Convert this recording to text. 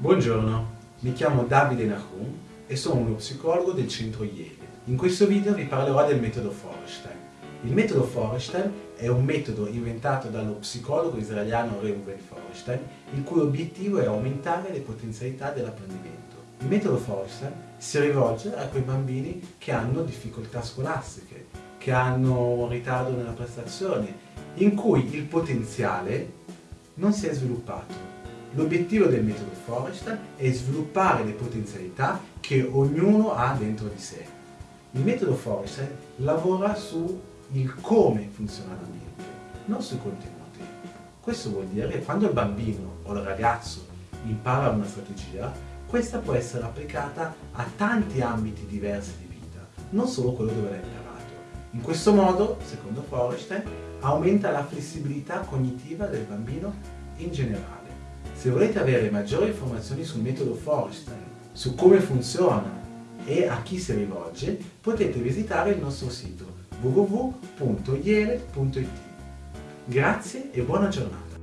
Buongiorno, mi chiamo Davide Nahum e sono uno psicologo del centro Yale. In questo video vi parlerò del metodo Forestein. Il metodo Forestein è un metodo inventato dallo psicologo israeliano Reuven Forestein, il cui obiettivo è aumentare le potenzialità dell'apprendimento. Il metodo Forestein si rivolge a quei bambini che hanno difficoltà scolastiche, che hanno un ritardo nella prestazione, in cui il potenziale non si è sviluppato L'obiettivo del metodo Forrestal è sviluppare le potenzialità che ognuno ha dentro di sé. Il metodo Forrestal lavora su il come funziona la mente, non sui contenuti. Questo vuol dire che quando il bambino o il ragazzo impara una strategia, questa può essere applicata a tanti ambiti diversi di vita, non solo quello dove l'ha imparato. In questo modo, secondo Forrestal, aumenta la flessibilità cognitiva del bambino in generale. Se volete avere maggiori informazioni sul metodo Forstein, su come funziona e a chi si rivolge, potete visitare il nostro sito www.iele.it. Grazie e buona giornata!